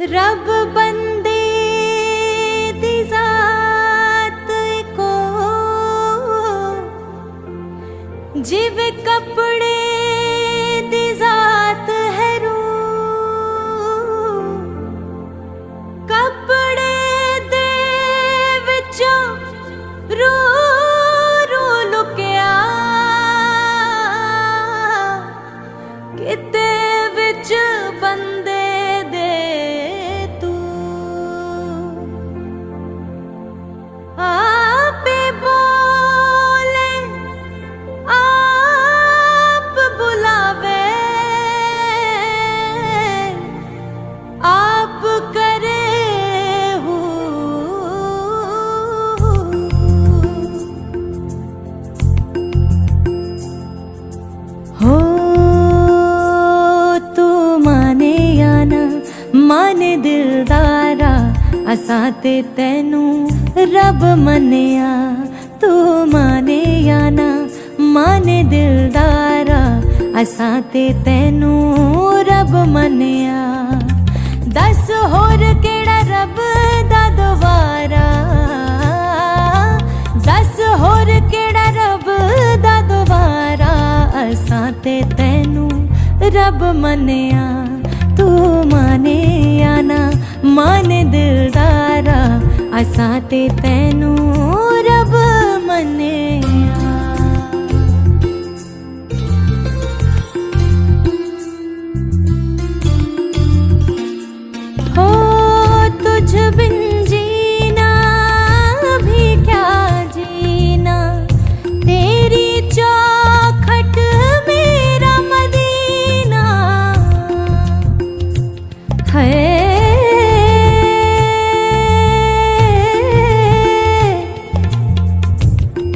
ਰੱਬ ਬੰਦੇ ਮਾਨੇ ਦਿਲਦਾਰਾ, ਅਸਾਂ ਤੇ ਤੈਨੂੰ ਰੱਬ ਮੰਨਿਆ। ਤੂੰ ਮਾਨੇ ਜਾਂ ਨਾ, ਮਾਨੇ ਦਿਲਦਾਰਾ, ਅਸਾਂ ਤੇ ਤੈਨੂੰ ਰੱਬ ਮੰਨਿਆ। ਦੱਸ ਹੋਰ ਕਿਹੜਾ ਰੱਬ ਦਾ ਦੁਆਰਾ? ਦੱਸ ਹੋਰ ਕਿਹੜਾ ਰੱਬ ਦਾ ਦੁਆਰਾ? ਅਸਾਂ ਤੇ ਤੈਨੂੰ ਰੱਬ ਮੰਨਿਆ। ਤੂੰ ਮਾਨਿਆ ਮਾਨੇ ਦਿਲਦਾਰਾ ਅਸਾਂ ਤੇ ਤੈਨੂੰ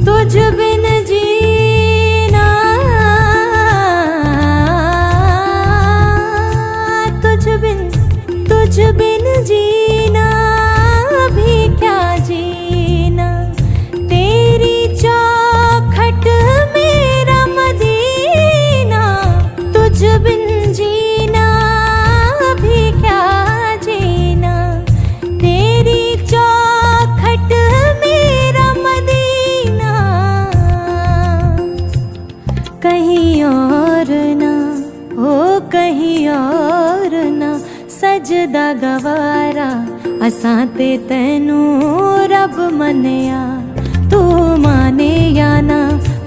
तुझ बिन जीना कहीं और ना ਸਜਦਾ ਗਵਾਰਾ ਅਸਾਂ ਤੇ ਤੈਨੂੰ ਰੱਬ ਮੰਨਿਆ ਤੂੰ ਮਾਨੇ ਜਾਂ ਨਾ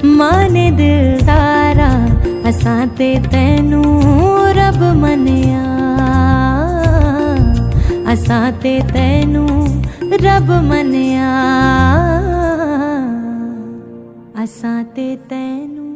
ਮਾਨੇ ਦਿਲਦਾਰਾ ਅਸਾਂ ਤੇ ਤੈਨੂੰ ਰੱਬ ਮੰਨਿਆ ਅਸਾਂ ਤੇ ਤੈਨੂੰ ਰੱਬ ਮੰਨਿਆ ਅਸਾਂ ਤੇ ਤੈਨੂੰ